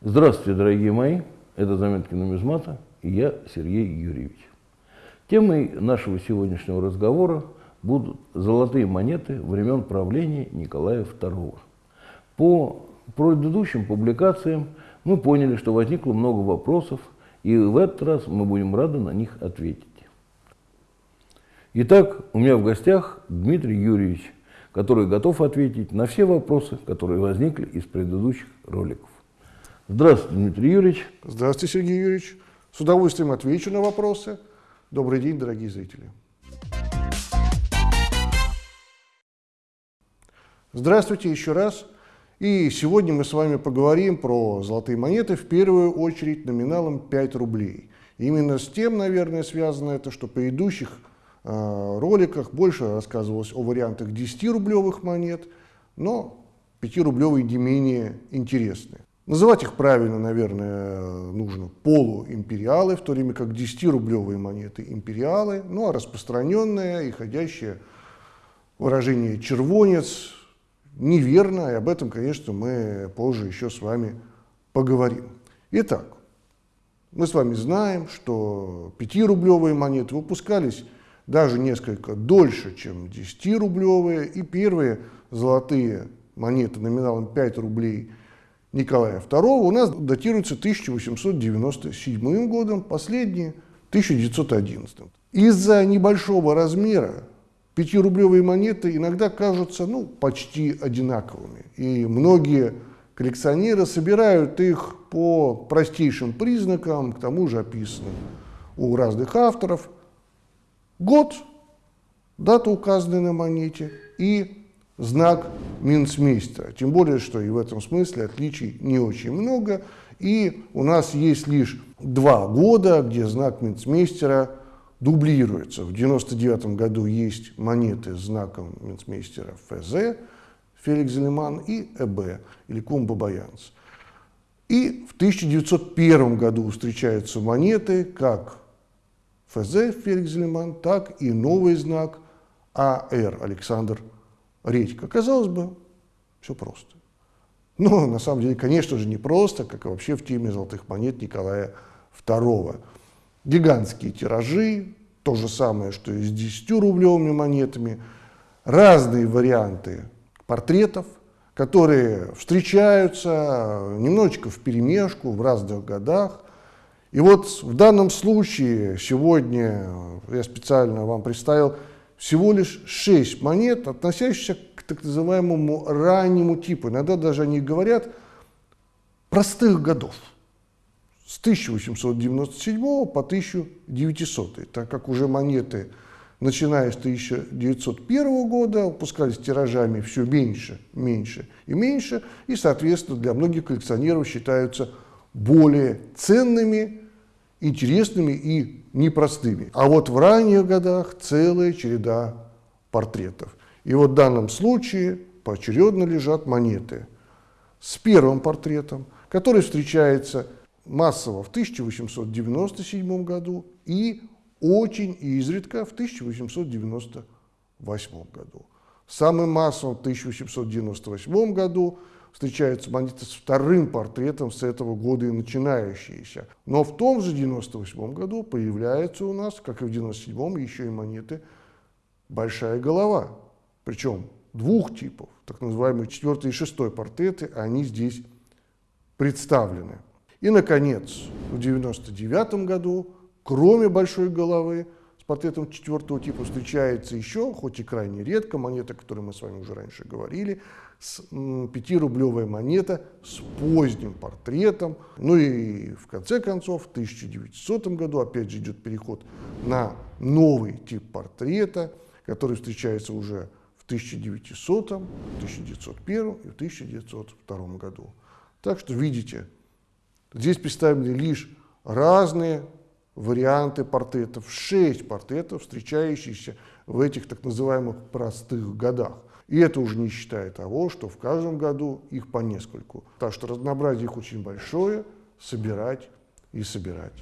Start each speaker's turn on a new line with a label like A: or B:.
A: Здравствуйте, дорогие мои. Это «Заметки нумизмата» и я, Сергей Юрьевич. Темой нашего сегодняшнего разговора будут золотые монеты времен правления Николая II. По предыдущим публикациям мы поняли, что возникло много вопросов, и в этот раз мы будем рады на них ответить. Итак, у меня в гостях Дмитрий Юрьевич, который готов ответить на все вопросы, которые возникли из предыдущих роликов. Здравствуйте, Дмитрий Юрьевич.
B: Здравствуйте, Сергей Юрьевич. С удовольствием отвечу на вопросы. Добрый день, дорогие зрители. Здравствуйте еще раз. И сегодня мы с вами поговорим про золотые монеты, в первую очередь номиналом 5 рублей. Именно с тем, наверное, связано это, что в предыдущих э, роликах больше рассказывалось о вариантах 10-рублевых монет, но 5-рублевые не менее интересны. Называть их правильно, наверное, нужно полуимпериалы, в то время как 10-рублевые монеты империалы, ну а распространенное и ходящее выражение «червонец» неверно, и об этом, конечно, мы позже еще с вами поговорим. Итак, мы с вами знаем, что 5-рублевые монеты выпускались даже несколько дольше, чем 10-рублевые, и первые золотые монеты номиналом 5 рублей – Николая II у нас датируется 1897 годом, последние 1911. Из-за небольшого размера пятирублевые монеты иногда кажутся ну, почти одинаковыми. И многие коллекционеры собирают их по простейшим признакам, к тому же описанным у разных авторов. Год, дата указанная на монете и знак Минцмейстера. Тем более, что и в этом смысле отличий не очень много. И у нас есть лишь два года, где знак Минцмейстера дублируется. В 1999 году есть монеты с знаком Минцмейстера ФЗ, Феликс Зелеман, и ЭБ, или Кумба Баянс. И в 1901 году встречаются монеты как ФЗ Феликс Зелеман, так и новый знак АР Александр редька. Казалось бы, все просто. Но на самом деле, конечно же, не просто, как и вообще в теме золотых монет Николая II. Гигантские тиражи, то же самое, что и с 10-рублевыми монетами, разные варианты портретов, которые встречаются немножечко в перемешку в разных годах. И вот в данном случае сегодня я специально вам представил всего лишь 6 монет, относящихся к так называемому раннему типу. Иногда даже они говорят простых годов. С 1897 по 1900, так как уже монеты, начиная с 1901 года, выпускались тиражами все меньше, меньше и меньше, и, соответственно, для многих коллекционеров считаются более ценными, интересными и непростыми. А вот в ранних годах целая череда портретов. И вот в данном случае поочередно лежат монеты с первым портретом, который встречается массово в 1897 году и очень изредка в 1898 году. Самым массовым в 1898 году встречаются монеты с вторым портретом с этого года и начинающиеся. Но в том же 98 году появляются у нас, как и в 97 еще и монеты «Большая голова». Причем двух типов, так называемые четвертый и шестой портреты, они здесь представлены. И, наконец, в 99 году, кроме большой головы, с портретом четвертого типа встречается еще, хоть и крайне редко, монета, о которой мы с вами уже раньше говорили, с 5-рублевая монета с поздним портретом. Ну и в конце концов, в 1900 году опять же идет переход на новый тип портрета, который встречается уже в 1900, 1901 и в 1902 году. Так что видите, здесь представлены лишь разные варианты портретов, шесть портретов, встречающихся в этих так называемых простых годах. И это уже не считая того, что в каждом году их по нескольку. Так что разнообразие их очень большое, собирать и собирать.